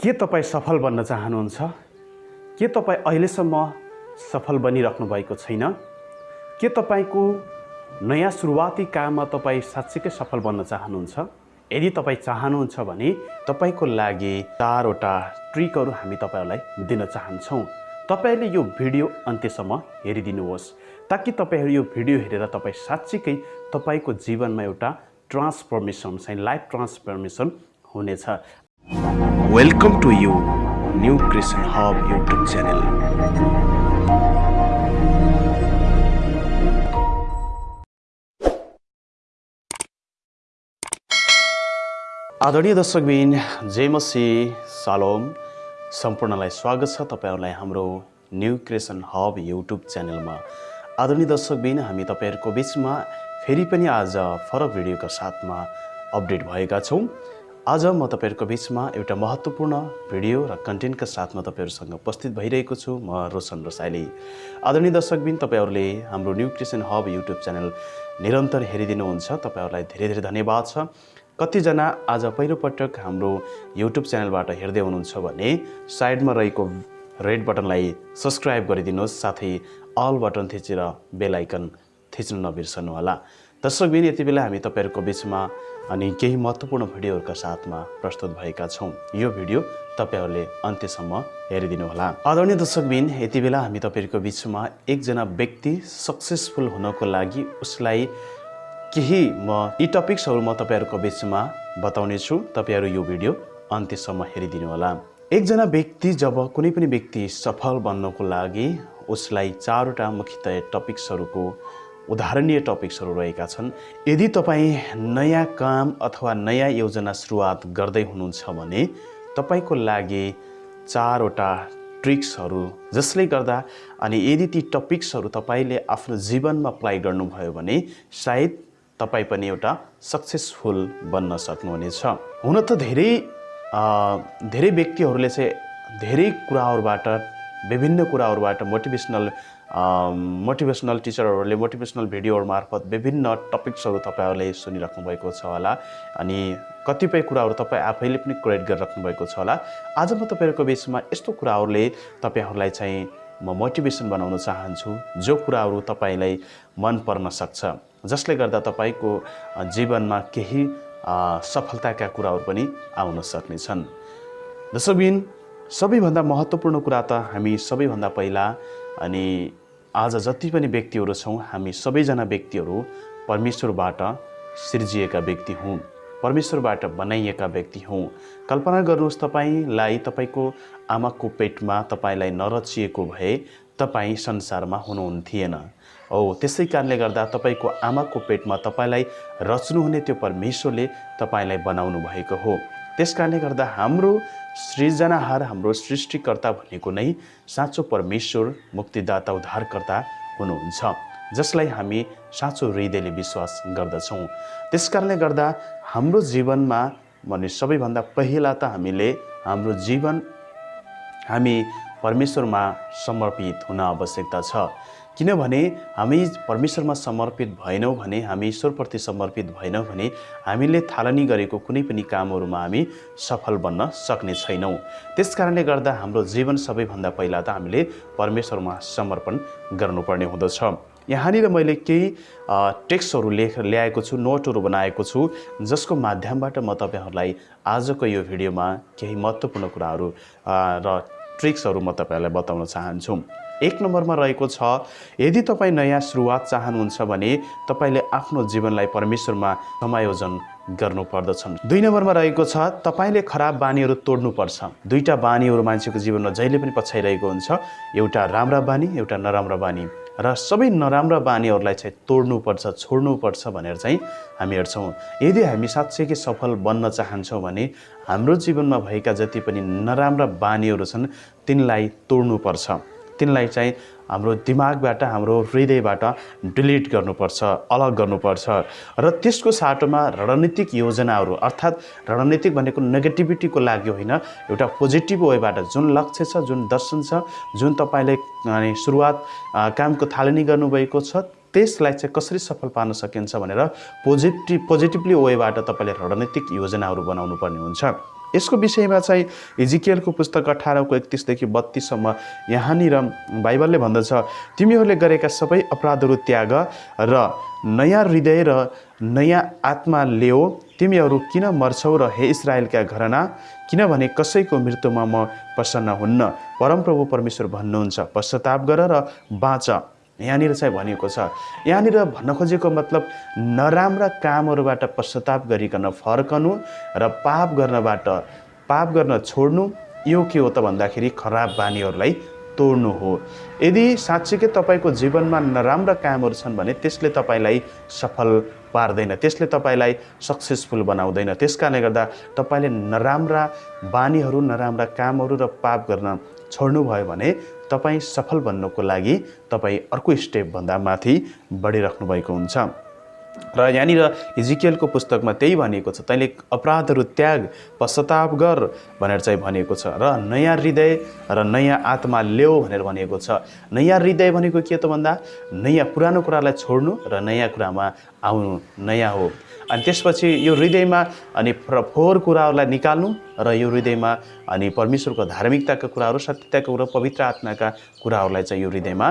के तपाईँ सफल बन्न चाहनुहुन्छ? के तपाईँ अहिलेसम्म सफल बनिराख्नु भएको छैन? के तपाईँको नयाँ सुरुवाती काममा तपाईँ साँच्चीकै सफल बन्न चाहनुहुन्छ? यदि तपाईँ चाहनुहुन्छ भने तपाईँको लागि चारवटा ट्रिकहरू हामी तपाईँहरूलाई दिन चाहन्छौँ। तपाईँले यो भिडियो अन्त्यसम्म हेरिदिनुहोस् ताकि तपाईँहरू यो भिडियो हेरेर तपाईँ साँच्चीकै तपाईँको जीवनमा एउटा ट्रान्सफर्मेसन चाहिँ लाइफ ट्रान्सफर्मेसन हुनेछ। Welcome to you New Creation Hub YouTube channel आदरणीय दर्शकबिन जय मसी सालोम। सम्पूर्णलाई स्वागत छ तपाईँहरूलाई हाम्रो न्यू क्रिएसन हब युट्युब च्यानलमा आदरणीय दर्शकबिन हामी तपाईँहरूको बिचमा फेरि पनि आज फरक भिडियोका साथमा अपडेट भएका छौँ। आज म तपाईँहरूको बिचमा एउटा महत्त्वपूर्ण भिडियो र कन्टेन्टका साथमा तपाईँहरूसँग उपस्थित भइरहेको छु। म रोशन रसाइली। आदरणीय दर्शकबिन तपाईँहरूले हाम्रो New Creation Hub YouTube channel निरन्तर हेरिदिनुहुन्छ। तपाईँहरूलाई धेरै धेरै धन्यवाद छ। कतिजना आज पहिलोपटक हाम्रो युट्युब च्यानलबाट हेर्दै हुनुहुन्छ भने साइडमा रहेको रेड बटनलाई सब्सक्राइब गरिदिनुहोस् साथै अल बटन थिचेर बेल आइकन थिच्न नबिर्सनुहोला। दर्शकबिन यति बेला हामी तपाईँहरूको बिचमा अनि केही महत्त्वपूर्ण भिडियोहरूका साथमा प्रस्तुत भएका छौँ। यो भिडियो तपाईँहरूले अन्त्यसम्म हेरिदिनुहोला। आदरणीय दर्शकबिन यति बेला हामी तपाईँहरूको बिचमा एकजना व्यक्ति सक्सेसफुल हुनको लागि उसलाई केही म यी टपिक्सहरू म तपाईँहरूको बिचमा बताउनेछु तपाईँहरू यो भिडियो अन्त्यसम्म हेरिदिनु होला एकजना व्यक्ति जब कुनै पनि व्यक्ति सफल बन्नको लागि उसलाई चारवटा मुख्यतया टपिक्सहरूको उदाहरणीय टपिक्सहरू रहेका छन्। यदि तपाईँ नयाँ काम अथवा नयाँ योजना सुरुवात गर्दै हुनुहुन्छ भने तपाईँको लागि चारवटा ट्रिक्सहरू जसले गर्दा अनि यदि ती टपिक्सहरू तपाईँले आफ्नो जीवनमा अप्लाई गर्नुभयो भने सायद तपाईँ पनि एउटा सक्सेसफुल बन्न सक्नुहुनेछ। हुन त धेरै धेरै व्यक्तिहरूले चाहिँ धेरै कुराहरूबाट विभिन्न कुराहरूबाट मोटिभेसनल मोटिभेसनल टिचरहरूले मोटिभेसनल भिडियोहरू मार्फत विभिन्न टपिक्सहरू तपाईँहरूले सुनिराख्नु भएको छ होला। अनि कतिपय कुराहरू तपाईँ आफैले पनि क्रिएट गरिराख्नु भएको छ होला। आज म तपाईँहरूको बिचमा यस्तो कुराहरूले तपाईँहरूलाई चाहिँ म मोटिभेसन बनाउन चाहन्छु जो कुराहरू तपाईँलाई मन पर्न सक्छ। जसले गर्दा तपाईँको जीवनमा केही सफलताका कुराहरू पनि आउन सक्नेछन्। दर्शकबिन सबैभन्दा महत्त्वपूर्ण कुरा त हामी सबैभन्दा पहिला अनि आज जति पनि व्यक्तिहरू छौँ हामी सबैजना व्यक्तिहरू परमेश्वरबाट सिर्जिएका व्यक्ति हौँ। परमेश्वरबाट बनाइएका व्यक्ति हौँ। कल्पना गर्नुहोस् तपाईँलाई तपाईँको आमाको पेटमा तपाईँलाई नरचिएको भए तपाईँ संसारमा हुनुहुन्थेन। हो त्यसै कारणले गर्दा तपाईँको आमाको पेटमा तपाईँलाई रच्नुहुने त्यो परमेश्वरले तपाईँलाई बनाउनु भएको हो। त्यस कारणले गर्दा हाम्रो सृजनाहार हाम्रो सृष्टिकर्ता भनेको नै साँचो परमेश्वर मुक्तिदाता उद्धारकर्ता हुनुहुन्छ जसलाई हामी साँचो हृदयले विश्वास गर्दछौँ। त्यस कारणले गर्दा हाम्रो जीवनमा भने सबैभन्दा पहिला त हामीले हाम्रो जीवन हामी परमेश्वरमा समर्पित हुन आवश्यकता छ। किनभने हामी परमेश्वरमा समर्पित भएनौँ भने हामी ईश्वरप्रति समर्पित भएनौँ भने हामीले थालनी गरेको कुनै पनि कामहरूमा हामी सफल बन्न सक्ने छैनौँ। त्यस कारणले गर्दा हाम्रो जीवन सबैभन्दा पहिला त हामीले परमेश्वरमा समर्पण गर्नुपर्ने हुँदछ। यहाँनिर मैले केही टेक्स्टहरू लेख ल्याएको छु नोटहरू बनाएको छु जसको माध्यमबाट म तपाईँहरूलाई आजको यो भिडियोमा केही महत्त्वपूर्ण कुराहरू र ट्रिक्सहरू म तपाईँहरूलाई बताउन चाहन्छु। एक नम्बरमा रहेको छ यदि तपाईँ नयाँ सुरुवात चाहनुहुन्छ भने तपाईँले आफ्नो जीवनलाई परमेश्वरमा समायोजन गर्नुपर्दछ दुई नम्बरमा रहेको छ तपाईँले खराब बानीहरू तोड्नुपर्छ। दुईवटा बानीहरू मान्छेको जीवनमा जहिले पनि पछ्याइरहेको हुन्छ। एउटा राम्रा बानी एउटा नराम्रा बानी। र सबै नराम्रा बानीहरूलाई चाहिँ तोड्नुपर्छ छोड्नुपर्छ भनेर चाहिँ हामी हेर्छौँ। यदि हामी साँच्चैकै सफल बन्न चाहन्छौँ भने हाम्रो जीवनमा भएका जति पनि नराम्रा बानीहरू छन् तिनलाई तोड्नुपर्छ। तिनलाई चाहिँ हाम्रो दिमागबाट हाम्रो हृदयबाट डिलिट गर्नुपर्छ अलग गर्नुपर्छ। र त्यसको साटोमा रणनीतिक योजनाहरू अर्थात् रणनीतिक भनेको नेगेटिभिटीको लागि होइन एउटा पोजिटिभ वेबाट जुन लक्ष्य छ जुन दर्शन छ जुन तपाईँले सुरुवात कामको थालनी गर्नुभएको छ त्यसलाई चाहिँ कसरी सफल पार्न सकिन्छ भनेर पोजिटिभ पोजिटिभली वेबाट तपाईँले रणनीतिक योजनाहरू बनाउनु पर्ने हुन्छ। यसको विषयमा चाहिँ इजिकियलको पुस्तक अठारको एकतिसदेखि बत्तिससम्म यहाँनिर बाइबलले भन्दछ तिमीहरूले गरेका सबै अपराधहरू त्याग र नयाँ हृदय र नयाँ आत्मा ल्याऊ तिमीहरू किन मर्छौ र हे इसरायलका घरना? किनभने कसैको मृत्युमा म प्रसन्न हुन्न? परमप्रभु परमेश्वर भन्नुहुन्छ पश्चाताप गर र बाँच। यहाँनिर चाहिँ भनिएको छ यहाँनिर भन्न खोजेको मतलब नराम्रा कामहरूबाट पश्चाताप गरिकन फर्कनु र पाप गर्नबाट पाप गर्न छोड्नु यो के हो त भन्दाखेरि खराब बानीहरूलाई तोड्नु हो। यदि साँच्चीकै तपाईँको जीवनमा नराम्रा कामहरू छन् भने त्यसले तपाईँलाई सफल पार्दैन त्यसले तपाईँलाई सक्सेसफुल बनाउँदैन। त्यस कारणले गर्दा तपाईँले नराम्रा बानीहरू नराम्रा कामहरू र पाप गर्न छोड्नुभयो भने तपाईँ सफल बन्नुको लागि तपाईँ अर्को स्टेपभन्दा माथि बढिराख्नु भएको हुन्छ। र यहाँनिर हिजिकेलको पुस्तकमा त्यही भनिएको छ तैँले अपराधहरू त्याग पश्चाताप गर भनेर चाहिँ भनिएको छ। र नयाँ हृदय र नयाँ आत्मा ल्याऊ भनेर भनिएको छ। नयाँ हृदय भनेको के त भन्दा नयाँ पुरानो कुरालाई छोड्नु र नयाँ कुरामा आउनु। नयाँ हो। अनि त्यसपछि यो हृदयमा अनि फोहोर कुराहरूलाई निकाल्नु र यो हृदयमा अनि परमेश्वरको धार्मिकताका कुराहरू सत्यताका कुरा पवित्र आत्माका कुराहरूलाई चाहिँ यो हृदयमा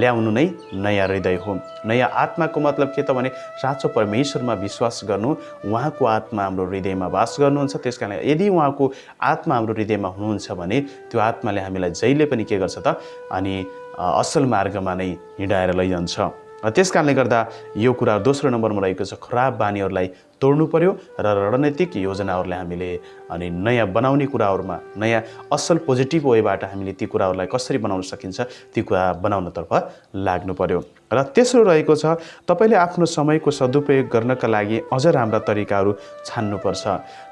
ल्याउनु नै नयाँ हृदय हो। नयाँ आत्माको मतलब के त भने साँचो परमेश्वरमा विश्वास गर्नु उहाँको आत्मा हाम्रो हृदयमा वास गर्नुहुन्छ। त्यस कारण यदि उहाँको आत्मा हाम्रो हृदयमा हुनुहुन्छ भने त्यो आत्माले हामीलाई जहिले पनि के गर्छ त अनि असल मार्गमा नै हिँडाएर लैजान्छ। त्यस कारणले गर्दा यो कुरा दोस्रो नम्बरमा रहेको छ। खराब बानीहरूलाई तोड्नु पर्यो र रणनीतिक योजनाहरूलाई हामीले अनि नयाँ बनाउने कुराहरूमा नयाँ असल पोजिटिभ वेबाट हामीले ती कुराहरूलाई कसरी बनाउन सकिन्छ ती कुरा बनाउनतर्फ लाग्नु पर्यो। र तेस्रो रहेको छ तपाईँले आफ्नो समयको सदुपयोग गर्नका लागि अझ राम्रा तरिकाहरू छान्नुपर्छ।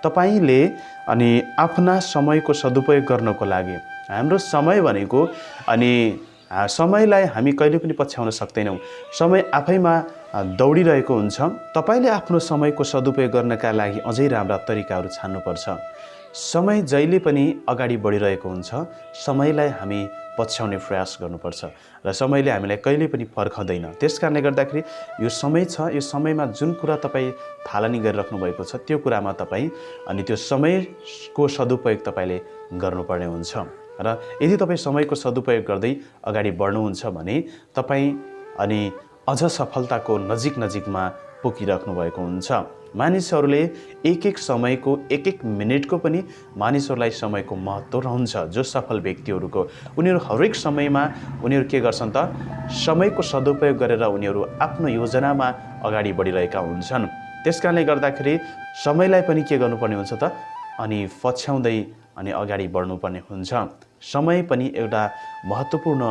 तपाईँले अनि आफ्ना समयको सदुपयोग गर्नको लागि हाम्रो समय भनेको अनि समयलाई हामी कहिले पनि पछ्याउन सक्दैनौँ। समय आफैमा दौडिरहेको हुन्छ। तपाईँले आफ्नो समयको सदुपयोग गर्नका लागि अझै राम्रा तरिकाहरू छान्नुपर्छ। समय जहिले पनि अगाडि बढिरहेको हुन्छ। समयलाई हामी पछ्याउने प्रयास गर्नुपर्छ र समयले हामीलाई कहिले पनि पर्खँदैन त्यस कारणले गर्दाखेरि यो समय छ। यो समयमा जुन कुरा तपाईँ थालनी गरिराख्नु भएको छ त्यो कुरामा तपाईँ अनि त्यो समयको सदुपयोग तपाईँले गर्नुपर्ने हुन्छ। र यदि तपाईँ समयको सदुपयोग गर्दै अगाडि बढ्नुहुन्छ भने तपाईँ अनि अझ सफलताको नजिक नजिकमा पुगिराख्नु भएको हुन्छ। मानिसहरूले एक एक समयको एक एक मिनटको पनि मानिसहरूलाई समयको महत्त्व रहन्छ जो सफल व्यक्तिहरूको। उनीहरू हरेक समयमा उनीहरू के गर्छन् त? समयको सदुपयोग गरेर उनीहरू आफ्नो योजनामा अगाडि बढिरहेका हुन्छन्। त्यस कारणले गर्दाखेरि समयलाई पनि के गर्नुपर्ने हुन्छ त? अनि पछ्याउँदै अनि अगाडि बढ्नुपर्ने हुन्छ। समय पनि एउटा महत्त्वपूर्ण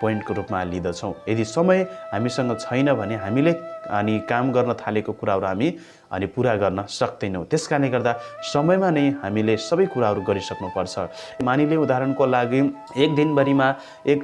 पोइन्टको रूपमा लिँदछौँ। यदि समय हामीसँग छैन भने हामीले अनि काम गर्न थालेको कुराहरू हामी अनि पुरा गर्न सक्दैनौँ। त्यस कारणले गर्दा समयमा नै हामीले सबै कुराहरू गरिसक्नुपर्छ। मानिले उदाहरणको लागि एक दिनभरिमा एक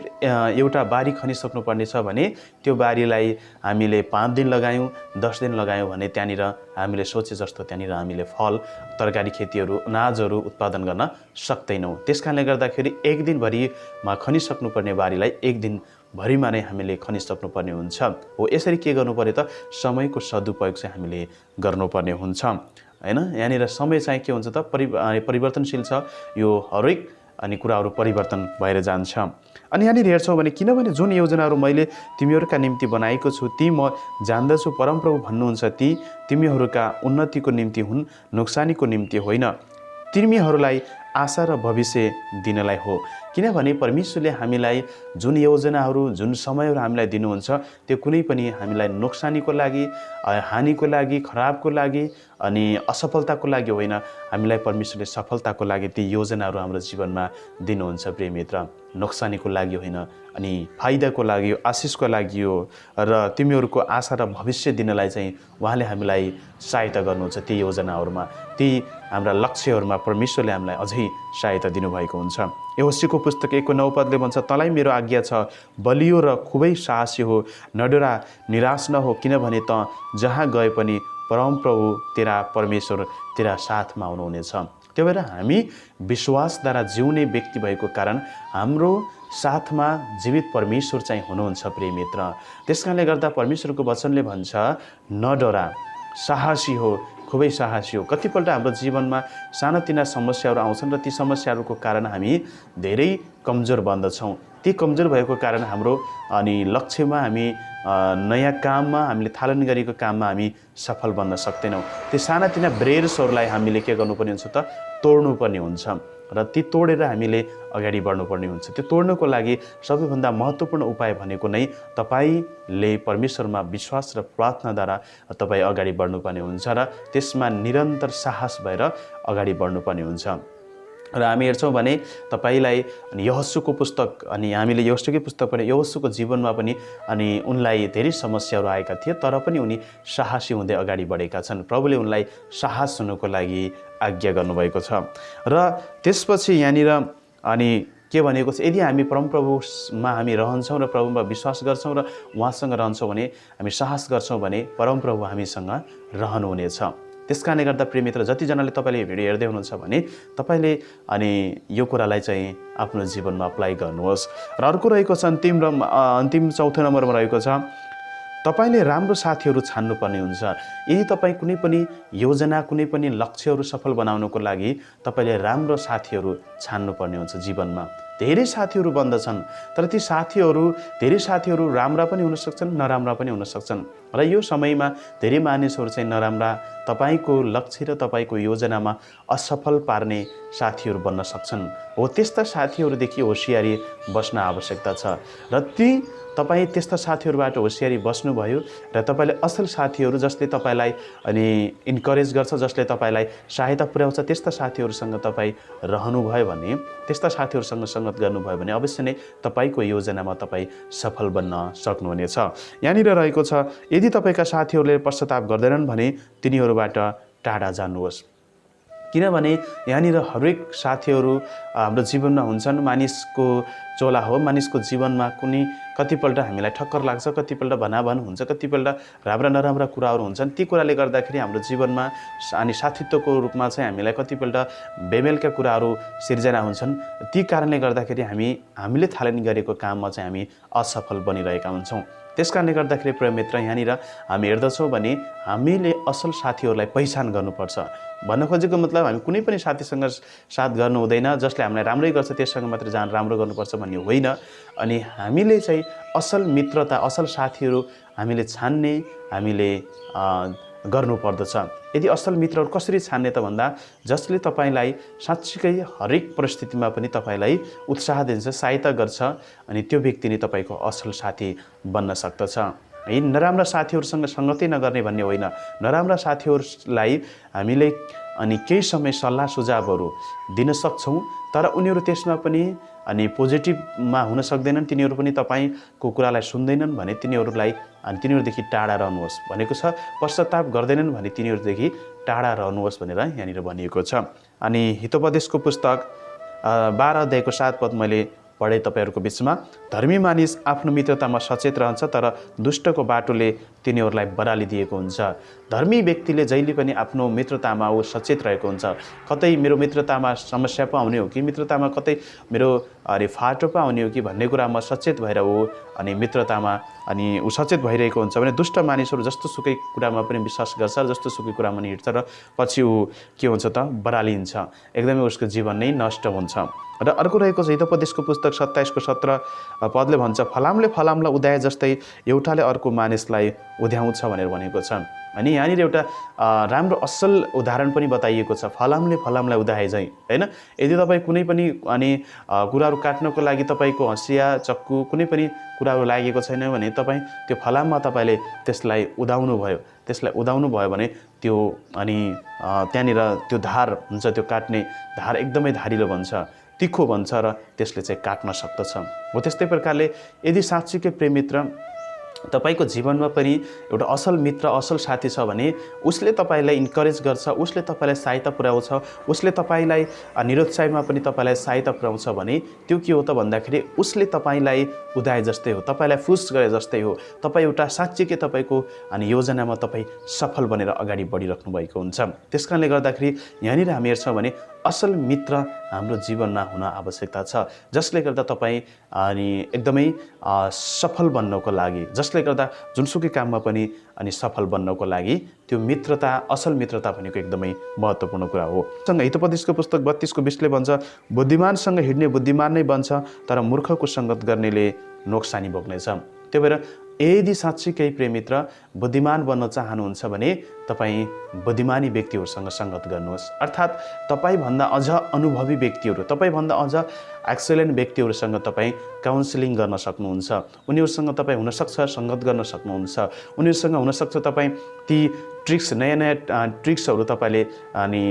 एउटा बारी खनिसक्नुपर्ने छ भने त्यो बारीलाई हामीले पाँच दिन लगायौँ दस दिन लगायौँ भने त्यहाँनिर हामीले सोचे जस्तो त्यहाँनिर हामीले फल तरकारी खेतीहरू अनाजहरू उत्पादन गर्न सक्दैनौँ। त्यस कारणले गर्दाखेरि एक दिनभरिमा खनिसक्नुपर्ने बारीलाई एक दिन भरिमा नै हामीले खनिसक्नुपर्ने हुन्छ। हो यसरी के गर्नु पऱ्यो त? समयको सदुपयोग चाहिँ हामीले गर्नुपर्ने हुन्छ। होइन? यहाँनिर समय चाहिँ के हुन्छ त? परि परिवर्तनशील छ। यो हरेक अनि कुराहरू परिवर्तन भएर जान्छ। अनि यहाँनिर हेर्छौँ भने किनभने जुन योजनाहरू मैले तिमीहरूका निम्ति बनाएको छु ती म जान्दछु। परमप्रभु भन्नुहुन्छ ती तिमीहरूका उन्नतिको निम्ति हुन् नोक्सानीको निम्ति होइन। तिमीहरूलाई आशा र भविष्य दिनलाई हो। किनभने परमेश्वरले हामीलाई जुन योजनाहरू जुन समयहरू हामीलाई दिनुहुन्छ त्यो कुनै पनि हामीलाई नोक्सानीको लागि हानिको लागि खराबको लागि अनि असफलताको लागि होइन। हामीलाई परमेश्वरले सफलताको लागि ती योजनाहरू हाम्रो जीवनमा दिनुहुन्छ प्रिय मित्र नोक्सानीको लागि होइन अनि फाइदाको लागि आशिषको लागि हो र तिमीहरूको आशा र भविष्य दिनलाई चाहिँ उहाँले हामीलाई सहायता गर्नुहुन्छ ती योजनाहरूमा। ती हाम्रा लक्ष्यहरूमा परमेश्वरले हामीलाई अझै सहायता दिनुभएको हुन्छ। होसीको पुस्तक एकको नौपदले भन्छ तँलाई मेरो आज्ञा छ बलियो र खुबै साहसी हो नडरा निराश नहो किनभने त जहाँ गए पनि परमप्रभु तेरा परमेश्वर तेरा साथमा हुनुहुनेछ। त्यो भएर हामी विश्वासद्वारा जिउने व्यक्ति भएको कारण हाम्रो साथमा जीवित परमेश्वर चाहिँ हुनुहुन्छ प्रिय मित्र। त्यस कारणले गर्दा परमेश्वरको वचनले भन्छ नडरा साहसी हो खुबै साहसी हो कतिपल्ट हाम्रो जीवनमा सानातिना समस्याहरू आउँछन् र ती समस्याहरूको कारण हामी धेरै कमजोर बन्दछौँ। ती कमजोर भएको कारण हाम्रो अनि लक्ष्यमा हामी नयाँ काममा हामीले थालन गरेको काममा हामी सफल बन्न सक्दैनौँ। त्यो सानातिना ब्रेयर्सहरूलाई हामीले के गर्नुपर्ने हुन्छ त? तोड्नुपर्ने हुन्छ। र ती तोडेर हामीले अगाडि बढ्नुपर्ने हुन्छ। त्यो तोड्नको लागि सबैभन्दा महत्त्वपूर्ण उपाय भनेको नै तपाईँले परमेश्वरमा विश्वास र प्रार्थनाद्वारा तपाईँ अगाडि बढ्नुपर्ने हुन्छ र त्यसमा निरन्तर साहस भएर अगाडि बढ्नुपर्ने हुन्छ। र हामी हेर्छौँ भने तपाईँलाई अनि यहस्सुको पुस्तक अनि हामीले यहस्सुकै पुस्तक पनि यहस्सुको जीवनमा पनि अनि उनलाई धेरै समस्याहरू आएका थिए तर पनि उनी साहसी हुँदै अगाडि बढेका छन्। प्रभुले उनलाई साहस हुनुको लागि आज्ञा गर्नुभएको छ। र त्यसपछि यहाँनिर अनि के भनेको छ यदि हामी परमप्रभुमा हामी रहन्छौँ र प्रभुमा विश्वास गर्छौँ र उहाँसँग रहन्छौँ भने हामी साहस गर्छौँ भने परमप्रभु हामीसँग रहनुहुनेछ। त्यस कारणले गर्दा प्रेमित्र जतिजनाले तपाईँले भिडियो हेर्दै हुनुहुन्छ भने तपाईँले अनि यो कुरालाई चाहिँ आफ्नो जीवनमा अप्लाई गर्नुहोस्। र अर्को रहेको छ अन्तिम र अन्तिम चौथो नम्बरमा रहेको छ तपाईँले राम्रो साथीहरू छान्नुपर्ने हुन्छ। यदि तपाईँ कुनै पनि योजना कुनै पनि लक्ष्यहरू सफल बनाउनको लागि तपाईँले राम्रो साथीहरू छान्नुपर्ने हुन्छ जीवनमा। धेरै साथीहरू बन्दछन् तर ती साथीहरू धेरै साथीहरू राम्रा पनि हुन सक्छन् नराम्रा पनि हुन सक्छन्। र यो समयमा धेरै मानिसहरू चाहिँ नराम्रा तपाईँको लक्ष्य र तपाईँको योजनामा असफल पार्ने साथीहरू बन्न सक्छन्। हो त्यस्ता साथीहरूदेखि होसियारी बस्न आवश्यकता छ। र ती तपाईँ त्यस्ता साथीहरूबाट होसियारी बस्नुभयो र तपाईँले असल साथीहरू जसले तपाईँलाई अनि इन्करेज गर्छ जसले तपाईँलाई सहायता पुर्याउँछ त्यस्ता साथीहरूसँग तपाईँ रहनुभयो भने त्यस्ता साथीहरूसँग सङ्गत गर्नुभयो भने अवश्य नै तपाईँको योजनामा तपाईँ सफल बन्न सक्नुहुनेछ। यहाँनिर रहेको छ यदि तपाईँका साथीहरूले पश्चाताप गर्दैनन् भने तिनीहरूबाट टाढा जानुहोस्। किनभने यहाँनिर हरेक साथीहरू हाम्रो जीवनमा हुन्छन्। मानिसको चोला हो मानिसको जीवनमा कुनै कतिपल्ट हामीलाई ठक्कर लाग्छ कतिपल्ट भनाभन हुन्छ कतिपल्ट राम्रा नराम्रा कुराहरू हुन्छन्। ती कुराले गर्दाखेरि हाम्रो जीवनमा अनि साथीत्वको रूपमा चाहिँ हामीलाई कतिपल्ट बेमेलका कुराहरू सिर्जना हुन्छन्। ती कारणले गर्दाखेरि हामी हामीले थालनी गरेको काममा चाहिँ हामी असफल बनिरहेका हुन्छौँ। त्यस कारणले गर्दाखेरि प्रिय मित्र यहाँनिर हामी हेर्दछौँ भने हामीले असल साथीहरूलाई पहिचान गर्नुपर्छ। भन्न खोजेको मतलब हामी कुनै पनि साथीसँग साथ गर्नु हुँदैन जसले हामीलाई राम्रै गर्छ त्यससँग मात्रै जान राम्रो गर्नुपर्छ भन्ने होइन। अनि हामीले चाहिँ असल मित्रता असल साथीहरू हामीले छान्ने हामीले गर्नुपर्दछ। यदि असल मित्रहरू कसरी छान्ने त भन्दा जसले तपाईँलाई साँच्चीकै हरेक परिस्थितिमा पनि तपाईँलाई उत्साह दिन्छ सहायता गर्छ अनि त्यो व्यक्ति नै तपाईँको असल साथी बन्न सक्दछ। है नराम्रा साथीहरूसँग सङ्गतै नगर्ने भन्ने होइन। नराम्रा साथीहरूलाई हामीले अनि केही समय सल्लाह सुझावहरू दिन सक्छौँ तर उनीहरू त्यसमा पनि अनि पोजिटिभमा हुन सक्दैनन् तिनीहरू पनि तपाईँको कुरालाई सुन्दैनन् भने तिनीहरूलाई अनि तिनीहरूदेखि टाढा रहनुहोस् भनेको छ। पश्चाताप गर्दैनन् भने तिनीहरूदेखि टाढा रहनुहोस् भनेर यहाँनिर भनिएको छ। अनि हितोपदेशको पुस्तक बाह्र अध्यायको सात पद मैले पढेँ तपाईँहरूको बिचमा। धर्मी मानिस आफ्नो मित्रतामा सचेत रहन्छ तर दुष्टको बाटोले तिनीहरूलाई बराली दिएको हुन्छ। धर्मी व्यक्तिले जहिले पनि आफ्नो मित्रतामा ऊ सचेत रहेको हुन्छ। कतै मेरो मित्रतामा समस्या पो आउने हो कि मित्रतामा कतै मेरो अरे फाटो पो आउने हो कि भन्ने कुरामा सचेत भएर ऊ अनि मित्रतामा अनि ऊ सचेत भइरहेको हुन्छ भने दुष्ट मानिसहरू जस्तो सुकै कुरामा पनि विश्वास गर्छ जस्तो सुकै कुरामा पनि हिँड्छ र पछि ऊ के हुन्छ त? बरालिन्छ। एकदमै उसको जीवन नै नष्ट हुन्छ। र अर्को रहेको छ हितोपदेशको पुस्तक सत्ताइसको सत्र पदले भन्छ फलामले फलामलाई उदाए जस्तै एउटाले अर्को मानिसलाई उध्याउँछ भनेर भनेको छ। अनि यहाँनिर एउटा राम्रो असल उदाहरण पनि बताइएको छ। फलामले फलामलाई उदाए चाहिँ होइन? यदि तपाईँ कुनै पनि अनि कुराहरू काट्नको लागि तपाईँको हँसिया चक्कु कुनै पनि कुराहरू लागेको छैन भने तपाईँ त्यो फलाममा तपाईँले त्यसलाई उदाउनु भयो त्यसलाई उदाउनु भयो भने त्यो अनि त्यहाँनिर त्यो धार हुन्छ त्यो काट्ने धार एकदमै धारिलो भन्छ तिखो भन्छ र त्यसले चाहिँ काट्न सक्दछ। हो त्यस्तै प्रकारले यदि साँच्चीकै प्रेमित्र तपाईँको जीवनमा पनि एउटा असल मित्र असल साथी छ भने उसले तपाईँलाई इन्करेज गर्छ उसले तपाईँलाई सहायता पुर्याउँछ उसले तपाईँलाई निरुत्साहमा पनि तपाईँलाई सहायता पुर्याउँछ भने त्यो के हो त भन्दाखेरि उसले तपाईँलाई उदाए जस्तै हो तपाईँलाई फुस गरे जस्तै हो। तपाईँ एउटा साँच्चीकै तपाईँको अनि योजनामा तपाईँ सफल बनेर अगाडि बढिराख्नु भएको हुन्छ। त्यस कारणले गर्दाखेरि यहाँनिर हामी हेर्छौँ भने असल मित्र हाम्रो जीवनमा हुन आवश्यकता छ। जसले गर्दा तपाईँ अनि एकदमै सफल बन्नको लागि जसले गर्दा जुनसुकै काममा पनि अनि सफल बन्नको लागि त्यो मित्रता असल मित्रता भनेको एकदमै महत्त्वपूर्ण कुरा हो। सँग हितोपदेशको पुस्तक बत्तिसको बिसले भन्छ बुद्धिमानसँग हिँड्ने बुद्धिमान नै बन्छ तर मूर्खको सङ्गत गर्नेले नोक्सानी भोग्नेछ। त्यही भएर यदि साँच्चीकै प्रेमित्र बुद्धिमान बन्न चाहनुहुन्छ भने तपाईँ बुद्धिमानी व्यक्तिहरूसँग सङ्गत गर्नुहोस्। अर्थात् तपाईँभन्दा अझ अनुभवी व्यक्तिहरू तपाईँभन्दा अझ एक्सलेन्ट व्यक्तिहरूसँग तपाईँ काउन्सिलिङ गर्न सक्नुहुन्छ। उनीहरूसँग तपाईँ हुनसक्छ सङ्गत गर्न सक्नुहुन्छ। उनीहरूसँग हुनसक्छ तपाईँ ती ट्रिक्स नयाँ नयाँ ट्रिक्सहरू तपाईँले अनि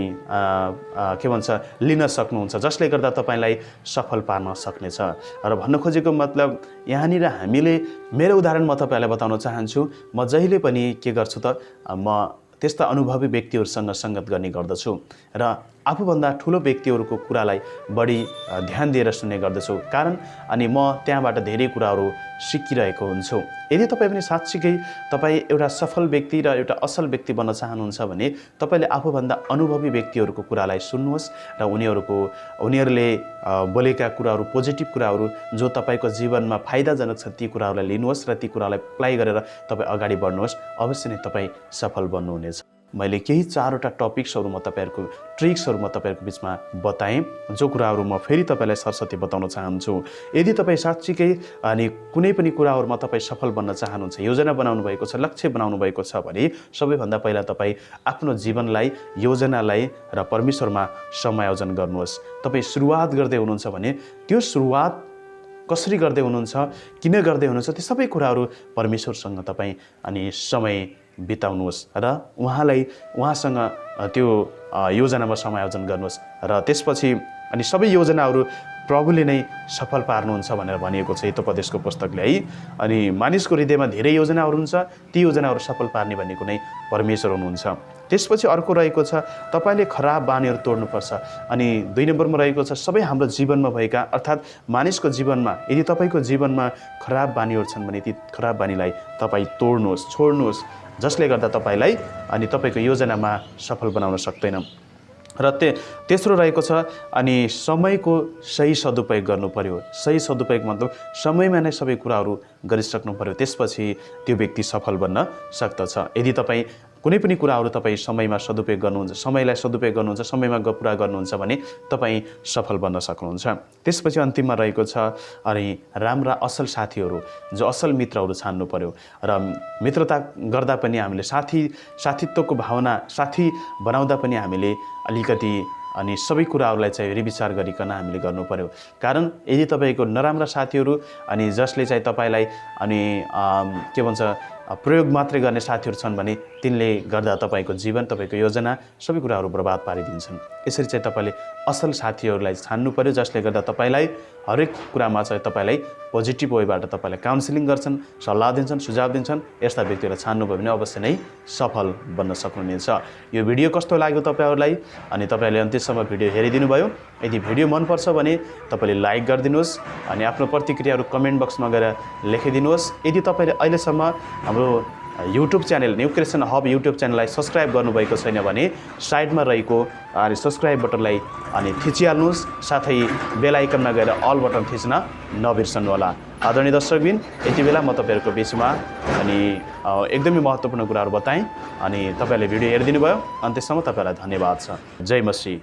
के भन्छ लिन सक्नुहुन्छ जसले गर्दा तपाईँलाई सफल पार्न सक्नेछ। र भन्न खोजेको मतलब यहाँनिर हामीले मेरो उदाहरण म तपाईँहरूलाई बताउन चाहन्छु। म जहिले पनि के गर्छु त म त्यस्ता अनुभवी व्यक्तिहरूसँग सङ्गत गर्ने गर्दछु। र आफूभन्दा ठुलो व्यक्तिहरूको कुरालाई बढी ध्यान दिएर सुन्ने गर्दछु। कारण अनि म त्यहाँबाट धेरै कुराहरू सिकिरहेको हुन्छु। यदि तपाईँ पनि साँच्चीकै तपाईँ एउटा सफल व्यक्ति र एउटा असल व्यक्ति बन्न चाहनुहुन्छ भने तपाईँले आफूभन्दा अनुभवी व्यक्तिहरूको कुरालाई सुन्नुहोस् र उनीहरूको उनीहरूले बोलेका कुराहरू पोजिटिभ कुराहरू जो तपाईँको जीवनमा फाइदाजनक छ ती कुराहरूलाई लिनुहोस् र ती कुरालाई अप्लाई गरेर तपाईँ अगाडि बढ्नुहोस्। अवश्य नै तपाईँ सफल बन्नुहुनेछ। मैले केही चारवटा टपिक्सहरू म तपाईँहरूको ट्रिक्सहरू म तपाईँहरूको बिचमा बताएँ। जो कुराहरू म फेरि तपाईँलाई सरस्वती बताउन चाहन्छु। यदि तपाईँ साँच्चीकै अनि कुनै पनि कुराहरूमा तपाईँ सफल बन्न चाहनुहुन्छ योजना बनाउनु भएको छ लक्ष्य बनाउनु भएको छ भने सबैभन्दा पहिला तपाईँ आफ्नो जीवनलाई योजनालाई र परमेश्वरमा समायोजन गर्नुहोस्। तपाईँ सुरुवात गर्दै हुनुहुन्छ भने त्यो सुरुवात कसरी गर्दै हुनुहुन्छ किन गर्दै हुनुहुन्छ त्यो सबै कुराहरू परमेश्वरसँग तपाईँ अनि समय बिताउनुहोस् र उहाँलाई उहाँसँग त्यो योजनामा समायोजन गर्नुहोस् र त्यसपछि अनि सबै योजनाहरू प्रभुले नै सफल पार्नुहुन्छ भनेर भनिएको छ हितोपदेशको पुस्तकले है। अनि मानिसको हृदयमा धेरै योजनाहरू हुन्छ ती योजनाहरू सफल पार्ने भनेको नै परमेश्वर हुनुहुन्छ। त्यसपछि अर्को रहेको छ तपाईँले खराब बानीहरू तोड्नुपर्छ। अनि दुई नम्बरमा रहेको छ सबै हाम्रो जीवनमा भएका अर्थात् मानिसको जीवनमा यदि तपाईँको जीवनमा खराब बानीहरू छन् भने ती खराब बानीलाई तपाईँ तोड्नुहोस् छोड्नुहोस् जसले गर्दा तपाईँलाई अनि तपाईँको योजनामा सफल बनाउन सक्दैन। र ते तेस्रो रहेको छ अनि समयको सही सदुपयोग गर्नु पर्यो। सही सदुपयोग मतलब समयमा नै सबै कुराहरू गरिसक्नु पर्यो। त्यसपछि त्यो व्यक्ति सफल बन्न सक्दछ। यदि तपाईँ कुनै पनि कुराहरू तपाईँ समयमा सदुपयोग गर्नुहुन्छ समयलाई सदुपयोग गर्नुहुन्छ समयमा पुरा गर्नुहुन्छ भने तपाईँ सफल बन्न सक्नुहुन्छ। त्यसपछि अन्तिममा रहेको छ अनि राम्रा असल साथीहरू जो असल मित्रहरू छान्नु पर्यो। र मित्रता गर्दा पनि हामीले साथी साथीत्वको भावना साथी बनाउँदा पनि हामीले अलिकति अनि सबै कुराहरूलाई चाहिँ हेरविचार गरिकन हामीले गर्नु पर्यो कारण यदि तपाईँको नराम्रा साथीहरू अनि जसले चाहिँ तपाईँलाई अनि के भन्छ प्रयोग मात्रै गर्ने साथीहरू छन् भने तिनले गर्दा तपाईँको जीवन तपाईँको योजना सबै कुराहरू बर्बाद पारिदिन्छन्। यसरी चाहिँ तपाईँले असल साथीहरूलाई छान्नु पर्यो जसले गर्दा तपाईँलाई हरेक कुरामा चाहिँ तपाईँलाई पोजिटिभ वेबाट तपाईँलाई काउन्सिलिङ गर्छन् सल्लाह दिन्छन् सुझाव दिन्छन् यस्ता व्यक्तिहरूलाई छान्नुभयो भने अवश्य नै सफल बन्न सक्नुहुनेछ। यो भिडियो कस्तो लाग्यो तपाईँहरूलाई? अनि तपाईँहरूले अन्त्यसम्म भिडियो हेरिदिनु भयो यदि भिडियो मनपर्छ भने तपाईँले लाइक गरिदिनुहोस् अनि आफ्नो प्रतिक्रियाहरू कमेन्ट बक्समा गएर लेखिदिनुहोस्। यदि तपाईँले अहिलेसम्म हाम्रो YouTube channel New Hub YouTube च्यानललाई सब्सक्राइब गर्नुभएको छैन भने साइडमा रहेको अनि सब्सक्राइब बटनलाई अनि थिचिहाल्नुहोस् साथै बेल आइकनमा गएर अल बटन थिच्न नबिर्सनुहोला। आदरणीय दर्शकबिन यति बेला म तपाईँहरूको बिचमा अनि एकदमै महत्त्वपूर्ण कुराहरू बताएँ अनि तपाईँहरूले भिडियो हेरिदिनु भयो अन्त्यसम्म तपाईँहरूलाई धन्यवाद छ। जय मसी